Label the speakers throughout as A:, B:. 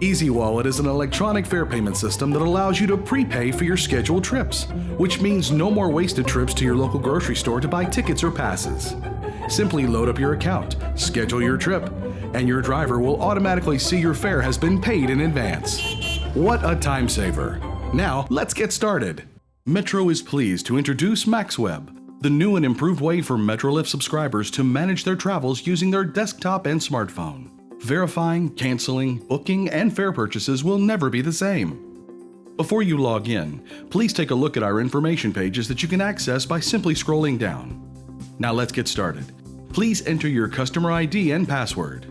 A: Easy Wallet is an electronic fare payment system that allows you to prepay for your scheduled trips, which means no more wasted trips to your local grocery store to buy tickets or passes. Simply load up your account, schedule your trip, and your driver will automatically see your fare has been paid in advance. What a time saver! Now, let's get started. Metro is pleased to introduce MaxWeb, the new and improved way for Metrolift subscribers to manage their travels using their desktop and smartphone. Verifying, canceling, booking, and fare purchases will never be the same. Before you log in, please take a look at our information pages that you can access by simply scrolling down. Now let's get started. Please enter your customer ID and password.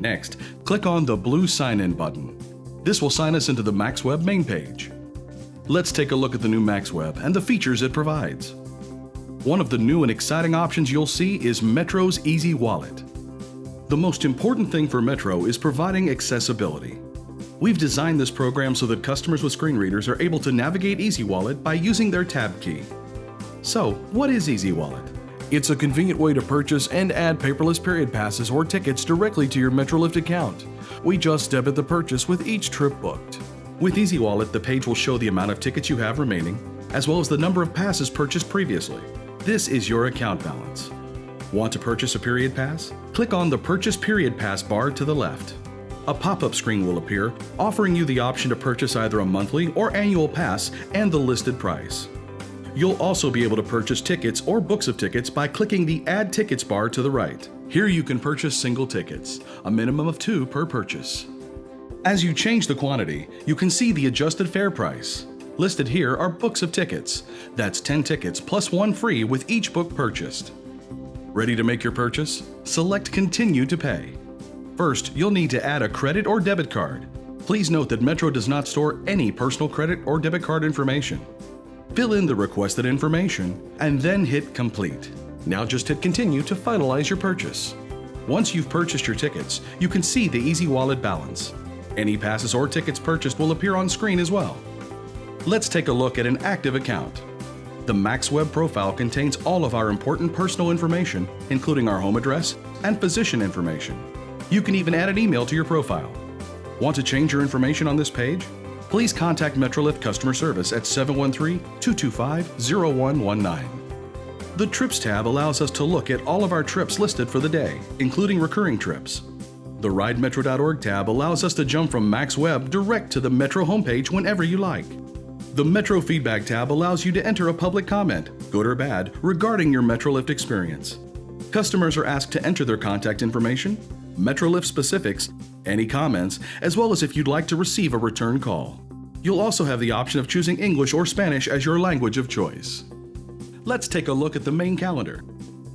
A: Next, click on the blue Sign In button. This will sign us into the MaxWeb main page. Let's take a look at the new MaxWeb and the features it provides. One of the new and exciting options you'll see is Metro's Easy Wallet. The most important thing for Metro is providing accessibility. We've designed this program so that customers with screen readers are able to navigate Easy Wallet by using their tab key. So, what is Easy Wallet? It's a convenient way to purchase and add paperless period passes or tickets directly to your Metrolift account. We just debit the purchase with each trip booked. With Easy Wallet, the page will show the amount of tickets you have remaining, as well as the number of passes purchased previously. This is your account balance. Want to purchase a period pass? Click on the Purchase Period Pass bar to the left. A pop-up screen will appear, offering you the option to purchase either a monthly or annual pass and the listed price. You'll also be able to purchase tickets or books of tickets by clicking the Add Tickets bar to the right. Here you can purchase single tickets, a minimum of two per purchase. As you change the quantity, you can see the adjusted fare price. Listed here are books of tickets. That's 10 tickets plus one free with each book purchased. Ready to make your purchase? Select Continue to pay. First, you'll need to add a credit or debit card. Please note that Metro does not store any personal credit or debit card information. Fill in the requested information and then hit Complete. Now just hit Continue to finalize your purchase. Once you've purchased your tickets, you can see the Easy Wallet balance. Any passes or tickets purchased will appear on screen as well. Let's take a look at an active account. The MaxWeb profile contains all of our important personal information, including our home address and physician information. You can even add an email to your profile. Want to change your information on this page? please contact Metrolift customer service at 713-225-0119. The Trips tab allows us to look at all of our trips listed for the day, including recurring trips. The RideMetro.org tab allows us to jump from MaxWeb direct to the Metro homepage whenever you like. The Metro Feedback tab allows you to enter a public comment, good or bad, regarding your Metrolift experience. Customers are asked to enter their contact information, Metrolift specifics, any comments, as well as if you'd like to receive a return call. You'll also have the option of choosing English or Spanish as your language of choice. Let's take a look at the main calendar.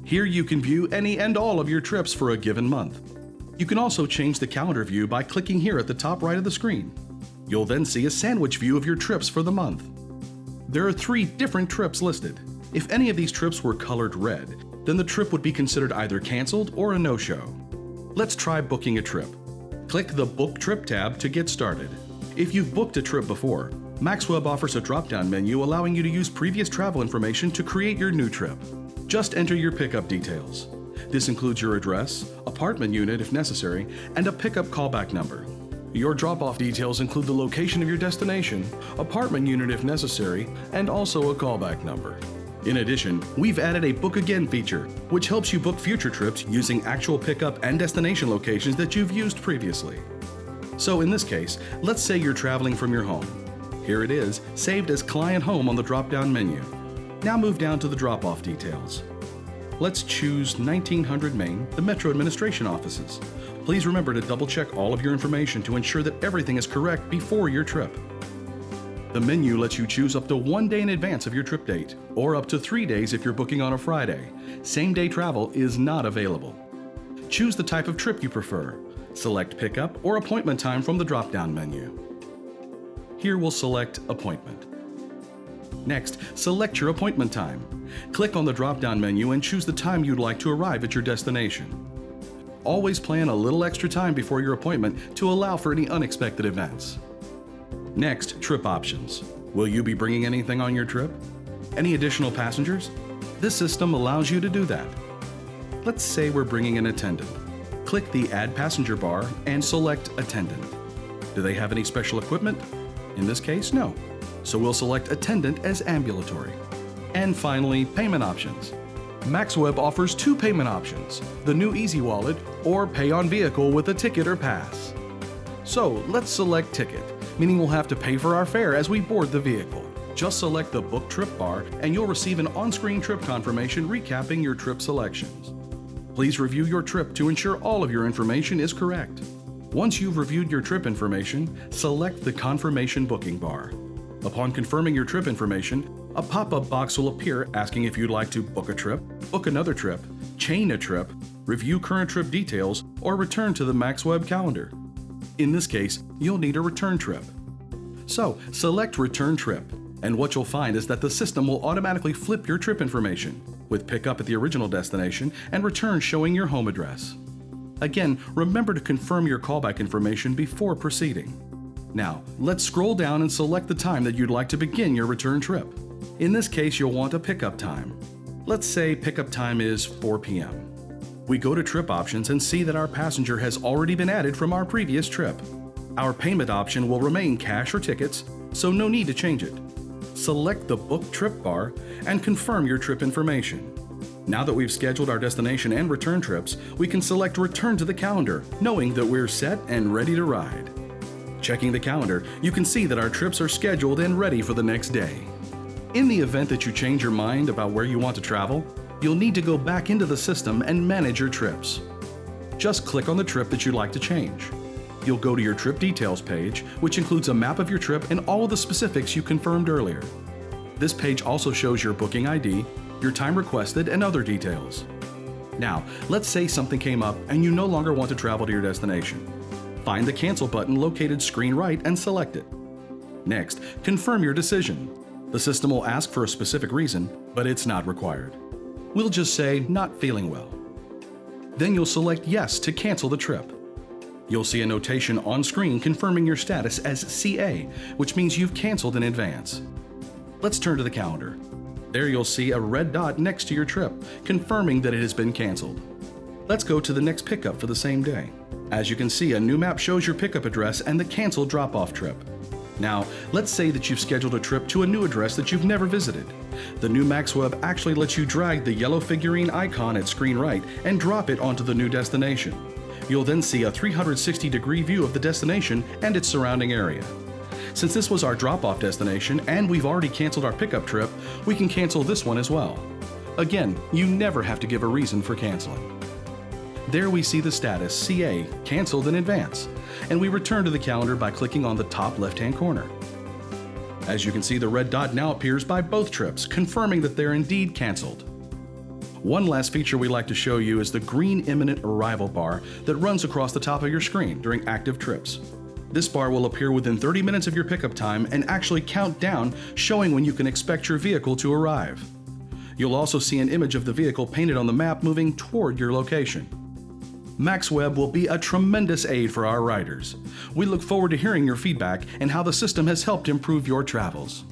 A: Here you can view any and all of your trips for a given month. You can also change the calendar view by clicking here at the top right of the screen. You'll then see a sandwich view of your trips for the month. There are three different trips listed. If any of these trips were colored red, then the trip would be considered either canceled or a no-show. Let's try booking a trip. Click the Book Trip tab to get started. If you've booked a trip before, MaxWeb offers a drop-down menu allowing you to use previous travel information to create your new trip. Just enter your pickup details. This includes your address, apartment unit if necessary, and a pickup callback number. Your drop-off details include the location of your destination, apartment unit if necessary, and also a callback number. In addition, we've added a Book Again feature, which helps you book future trips using actual pickup and destination locations that you've used previously. So in this case, let's say you're traveling from your home. Here it is, saved as Client Home on the drop-down menu. Now move down to the drop-off details. Let's choose 1900 Main, the Metro Administration offices. Please remember to double-check all of your information to ensure that everything is correct before your trip. The menu lets you choose up to one day in advance of your trip date, or up to three days if you're booking on a Friday. Same day travel is not available. Choose the type of trip you prefer. Select pickup or appointment time from the drop-down menu. Here we'll select appointment. Next, select your appointment time. Click on the drop-down menu and choose the time you'd like to arrive at your destination. Always plan a little extra time before your appointment to allow for any unexpected events. Next, trip options. Will you be bringing anything on your trip? Any additional passengers? This system allows you to do that. Let's say we're bringing an attendant. click the Add Passenger bar and select Attendant. Do they have any special equipment? In this case, no. So we'll select Attendant as ambulatory. And finally, payment options. MaxWeb offers two payment options, the new Easy Wallet or pay on vehicle with a ticket or pass. So let's select ticket, meaning we'll have to pay for our fare as we board the vehicle. Just select the Book Trip bar and you'll receive an on-screen trip confirmation recapping your trip selections. Please review your trip to ensure all of your information is correct. Once you've reviewed your trip information, select the Confirmation Booking bar. Upon confirming your trip information, a pop-up box will appear asking if you'd like to book a trip, book another trip, chain a trip, review current trip details, or return to the MaxWeb calendar. In this case, you'll need a return trip. So, select Return Trip, and what you'll find is that the system will automatically flip your trip information, with pickup at the original destination and return showing your home address. Again, remember to confirm your callback information before proceeding. Now, let's scroll down and select the time that you'd like to begin your return trip. In this case, you'll want a pickup time. Let's say pickup time is 4 p.m. We go to trip options and see that our passenger has already been added from our previous trip. Our payment option will remain cash or tickets, so no need to change it. Select the Book Trip bar and confirm your trip information. Now that we've scheduled our destination and return trips, we can select Return to the calendar, knowing that we're set and ready to ride. Checking the calendar, you can see that our trips are scheduled and ready for the next day. In the event that you change your mind about where you want to travel, you'll need to go back into the system and manage your trips. Just click on the trip that you'd like to change. You'll go to your trip details page, which includes a map of your trip and all of the specifics you confirmed earlier. This page also shows your booking ID, your time requested, and other details. Now, let's say something came up and you no longer want to travel to your destination. Find the Cancel button located screen right and select it. Next, confirm your decision. The system will ask for a specific reason, but it's not required. We'll just say, not feeling well. Then you'll select Yes to cancel the trip. You'll see a notation on screen confirming your status as CA, which means you've canceled in advance. Let's turn to the calendar. There you'll see a red dot next to your trip, confirming that it has been canceled. Let's go to the next pickup for the same day. As you can see, a new map shows your pickup address and the canceled drop-off trip. Now, let's say that you've scheduled a trip to a new address that you've never visited. The new MaxWeb actually lets you drag the yellow figurine icon at screen right and drop it onto the new destination. You'll then see a 360 degree view of the destination and its surrounding area. Since this was our drop-off destination and we've already canceled our pickup trip, we can cancel this one as well. Again, you never have to give a reason for canceling. There we see the status CA, canceled in advance, and we return to the calendar by clicking on the top left-hand corner. As you can see, the red dot now appears by both trips, confirming that they're indeed canceled. One last feature we'd like to show you is the green imminent arrival bar that runs across the top of your screen during active trips. This bar will appear within 30 minutes of your pickup time and actually count down, showing when you can expect your vehicle to arrive. You'll also see an image of the vehicle painted on the map moving toward your location. MaxWeb will be a tremendous aid for our riders. We look forward to hearing your feedback and how the system has helped improve your travels.